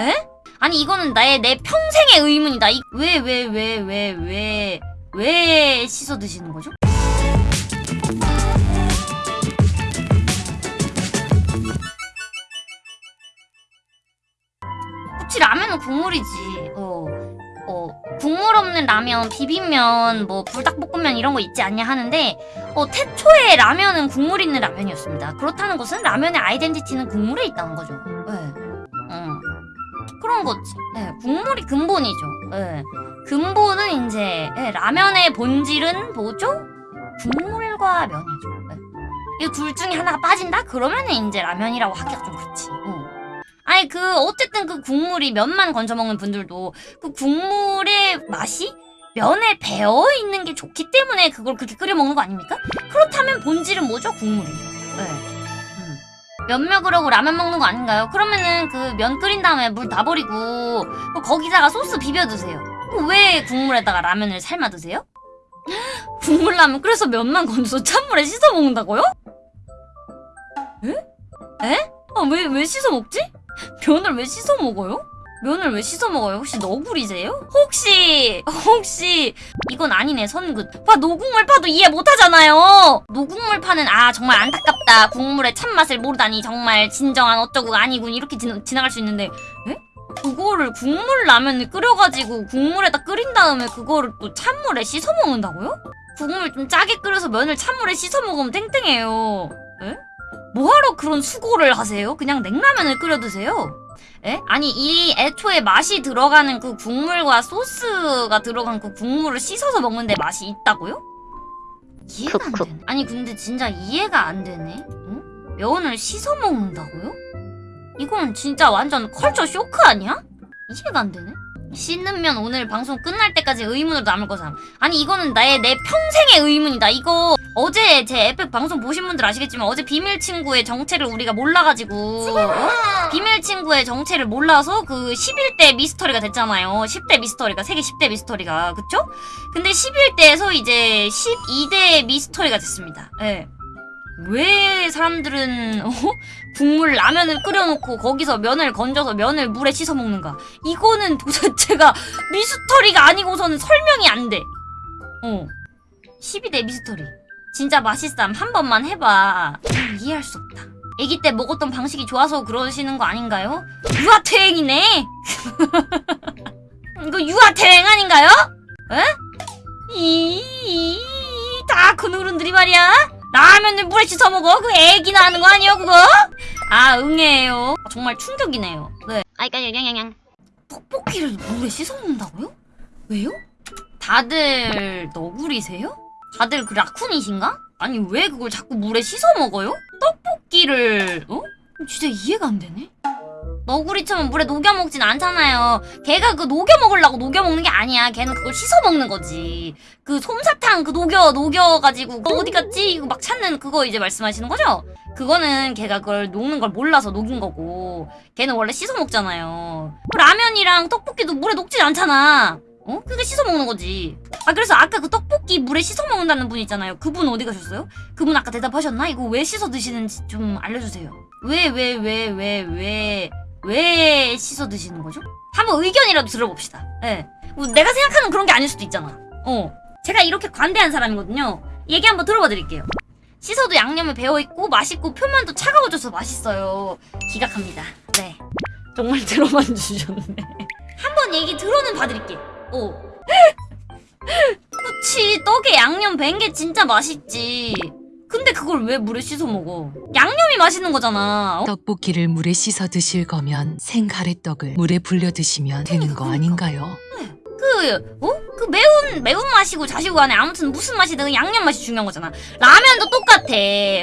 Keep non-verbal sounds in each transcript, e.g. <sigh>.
에? 아니 이거는 나의 내 평생의 의문이다. 왜 왜 왜 왜 왜 왜 씻어 드시는 거죠? 그치 라면은 국물이지. 어. 어, 국물 없는 라면, 비빔면, 뭐 불닭볶음면 이런 거 있지 않냐 하는데 어, 태초에 라면은 국물 있는 라면이었습니다. 그렇다는 것은 라면의 아이덴티티는 국물에 있다는 거죠. 네. 음. 그런 거지. 네, 국물이 근본이죠. 네. 근본은 이제 예, 라면의 본질은 뭐죠? 국물과 면이죠. 네. 이둘 중에 하나가 빠진다? 그러면은 이제 라면이라고 하기가 좀 그렇지. 어. 아니 그 어쨌든 그 국물이 면만 건져 먹는 분들도 그 국물의 맛이 면에 배어 있는 게 좋기 때문에 그걸 그렇게 끓여 먹는 거 아닙니까? 그렇다면 본질은 뭐죠? 국물이죠. 네. 음. 면 먹으려고 라면 먹는 거 아닌가요? 그러면은 그 면 끓인 다음에 물 다 버리고 그 거기다가 소스 비벼 드세요. 그왜 국물에다가 라면을 삶아 드세요? <laughs> 국물 라면 끓여서 면만 건져서 찬물에 씻어 먹는다고요? 에? 에? 아, 왜, 왜 씻어 먹지? 면을 왜 씻어 먹어요? 면을 왜 씻어 먹어요? 혹시 너구리세요? 혹시 혹시 이건 아니네 선긋 봐 노국물 파도 이해 못하잖아요 노국물 파는 아 정말 안타깝다 국물의 참맛을 모르다니 정말 진정한 어쩌고가 아니군 이렇게 지, 지나갈 수 있는데 에? 그거를 국물 라면을 끓여가지고 국물에다 끓인 다음에 그거를 또 찬물에 씻어 먹는다고요? 국물 좀 짜게 끓여서 면을 찬물에 씻어 먹으면 땡땡해요 에? 뭐하러 그런 수고를 하세요? 그냥 냉라면을 끓여 드세요. 에? 아니 이 애초에 맛이 들어가는 그 국물과 소스가 들어간 그 국물을 씻어서 먹는데 맛이 있다고요? 이해가 안. 되네. 아니 근데 진짜 이해가 안 되네. 응? 면을 씻어 먹는다고요? 이건 진짜 완전 culture shock 아니야? 이해가 안 되네. 씻는 면 오늘 방송 끝날 때까지 의문으로 남을 거삼. 아니 이거는 나의 내 평생의 의문이다. 이거 어제 제 에펙 방송 보신 분들 아시겠지만 어제 비밀 친구의 정체를 우리가 몰라가지고 어? 비밀 친구의 정체를 몰라서 그 11대 미스터리가 됐잖아요. 10대 미스터리가 세계 10대 미스터리가 그쵸? 근데 11대에서 이제 12대 미스터리가 됐습니다. 예. 왜 사람들은 어? 국물 라면을 끓여놓고 거기서 면을 건져서 면을 물에 씻어 먹는가? 이거는 도대체가 미스터리가 아니고서는 설명이 안 돼. 어. 12대 미스터리. 진짜 맛있삼 한 번만 해봐. 음, 이해할 수 없다. 아기 때 먹었던 방식이 좋아서 그러시는 거 아닌가요? 유아퇴행이네. <laughs> 이거 유아퇴행 아닌가요? 에? 이다 그노른들이 말이야. 라면을 물에 씻어 먹어? 그 애기나 하는 거 아니에요 그거? 아 응애예요. 정말 충격이네요. 네. 아이까 양양양. 떡볶이를 물에 씻어 먹는다고요? 왜요? 다들 너구리세요? 다들 그 라쿤이신가? 아니 왜 그걸 자꾸 물에 씻어 먹어요? 떡볶이를 어? 진짜 이해가 안 되네. 너구리처럼 물에 녹여 먹진 않잖아요. 걔가 그 녹여 먹으려고 녹여 먹는 게 아니야. 걔는 그걸 씻어 먹는 거지. 그 솜사탕 그 녹여 녹여 가지고 그거 어디 갔지? 이거 막 찾는 그거 이제 말씀하시는 거죠? 그거는 걔가 그걸 녹는 걸 몰라서 녹인 거고 걔는 원래 씻어 먹잖아요. 그 라면이랑 떡볶이도 물에 녹진 않잖아. 어? 그게 씻어 먹는 거지. 아 그래서 아까 그 떡볶이 물에 씻어 먹는다는 분 있잖아요. 그분 어디 가셨어요? 그분 아까 대답하셨나? 이거 왜 씻어 드시는지 좀 알려주세요. 왜 왜 왜 왜 왜 왜 씻어 드시는 거죠? 한번 의견이라도 들어봅시다. 예. 뭐 내가 생각하는 그런 게 아닐 수도 있잖아. 어. 제가 이렇게 관대한 사람이거든요. 얘기 한번 들어봐 드릴게요. 씻어도 양념에 배어있고 맛있고 표면도 차가워져서 맛있어요. 기각합니다. 네. 정말 들어만 주셨네. <laughs> 한번 얘기 들어는 봐드릴게. 어. 그치 떡에 양념 밴게 진짜 맛있지. 근데 그걸 왜 물에 씻어 먹어? 양념이 맛있는 거잖아. 어? 떡볶이를 물에 씻어 드실 거면 생가래떡을 물에 불려 드시면 되는 거 아닌가요? 그, 어? 그 매운, 매운맛이고 자시고 간에 아무튼 무슨 맛이든 양념 맛이 중요한 거잖아. 라면도 똑같아.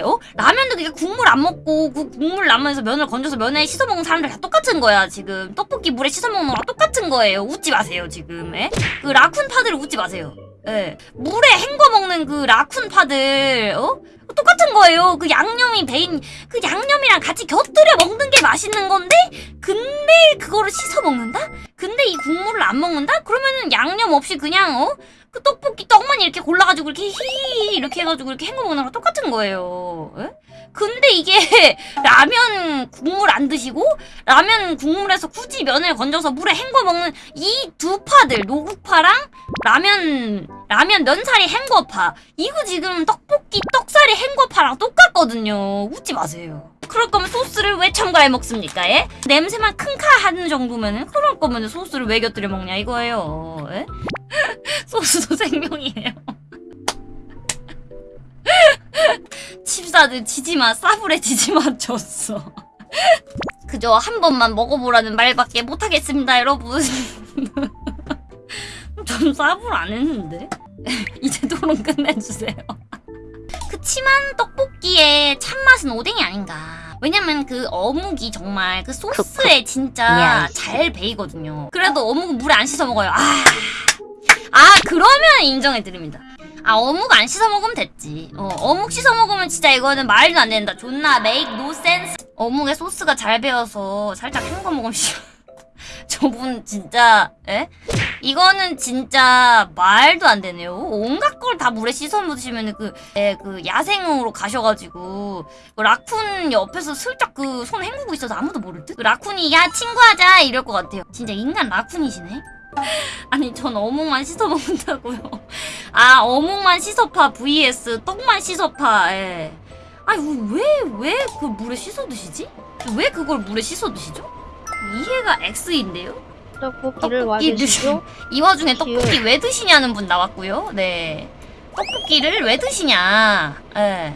어? 라면도 그냥 국물 안 먹고 그 국물 라면에서 면을 건져서 면에 씻어 먹는 사람들 다 똑같은 거야, 지금. 떡볶이 물에 씻어 먹는 거랑 똑같은 거예요. 웃지 마세요, 지금. 에? 그 라쿤 파들 웃지 마세요. 예. 물에 헹궈 먹는 그 라쿤 파들, 어? 똑같은 거예요. 그 양념이 배인, 그 양념이랑 같이 곁들여 먹는 게 맛있는 건데, 근데 그거를 씻어 먹는다? 근데 이 국물을 안 먹는다? 그러면은 양념 없이 그냥 어? 그 떡볶이 떡만 이렇게 골라가지고 이렇게 히 이렇게 해가지고 이렇게 헹궈 먹는 거랑 똑같은 거예요. 에? 근데 이게 <laughs> 라면 국물 안 드시고 라면 국물에서 굳이 면을 건져서 물에 헹궈 먹는 이 두 파들 노국파랑 라면 라면 면사리 헹궈파. 이거 지금 떡볶이 떡사리 헹궈파랑 똑같거든요. 웃지 마세요. 그럴 거면 소스를 왜 첨가해 먹습니까 예? 냄새만 킁카 하는 정도면은 그럴 거면 소스를 왜 곁들여 먹냐 이거예요. 예? <laughs> 소스도 생명이에요 <laughs> <laughs> 칩사들 지지마 싸불에 지지마 줬어. <laughs> 그저 한 번만 먹어보라는 말밖에 못하겠습니다 여러분. <laughs> 좀 싸불 안 했는데? 이제 토론 끝내주세요. 그치만 떡볶이의 참맛은 오뎅이 아닌가. 왜냐면 그 어묵이 정말 그 소스에 진짜 잘 배이거든요. 그래도 어묵은 물에 안 씻어 먹어요. 아, 아 그러면 인정해드립니다 아 어묵 안 씻어 먹으면 됐지. 어, 어묵 씻어 먹으면 진짜 이거는 말도 안 된다. 존나 make no sense. 어묵에 소스가 잘 배어서 살짝 헹궈 먹으면 싫어. <laughs> 저분 진짜 에? 이거는 진짜 말도 안 되네요. 온갖 걸 다 물에 씻어 먹으시면 그, 에, 그 야생으로 가셔가지고 그 라쿤 옆에서 슬쩍 그 손 헹구고 있어서 아무도 모를 듯? 그 라쿤이 야 친구하자. 이럴 것 같아요. 진짜 인간 라쿤이시네? <laughs> 아니 전 어묵만 씻어 먹는다고요 아 어묵만 씻어파 vs 떡만 씻어파 예. 아니 왜왜 그 물에 씻어 드시지? 왜 그걸 물에 씻어 드시죠? 이해가 X인데요? 떡볶이를 떡볶이 와주시죠. <laughs> 이 와중에 떡볶이 왜 드시냐는 분 나왔고요. 네. 떡볶이를 왜 드시냐. 예.